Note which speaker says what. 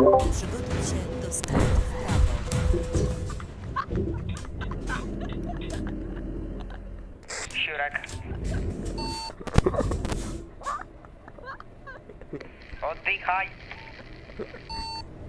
Speaker 1: Przygotuj się do skrętu w prawo.
Speaker 2: Siurek. Oddychaj.